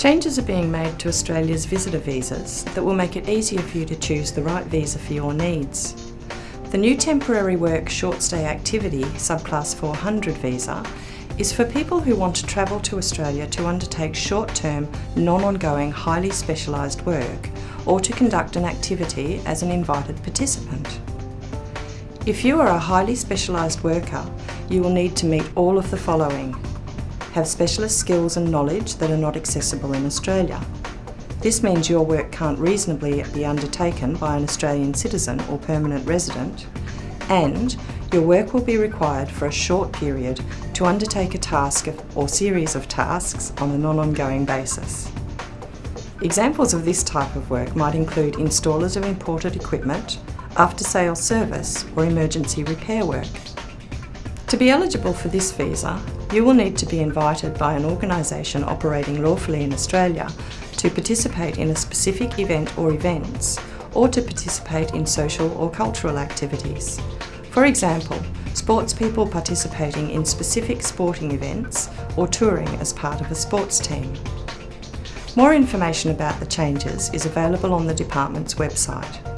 Changes are being made to Australia's visitor visas that will make it easier for you to choose the right visa for your needs. The new temporary work short stay activity subclass 400 visa is for people who want to travel to Australia to undertake short-term, non-ongoing, highly specialised work or to conduct an activity as an invited participant. If you are a highly specialised worker, you will need to meet all of the following. Have specialist skills and knowledge that are not accessible in Australia. This means your work can't reasonably be undertaken by an Australian citizen or permanent resident, and your work will be required for a short period to undertake a task or series of tasks on a non-ongoing basis. Examples of this type of work might include installers of imported equipment, after-sales service or emergency repair work. To be eligible for this visa, you will need to be invited by an organisation operating lawfully in Australia to participate in a specific event or events, or to participate in social or cultural activities. For example, sports people participating in specific sporting events or touring as part of a sports team. More information about the changes is available on the Department's website.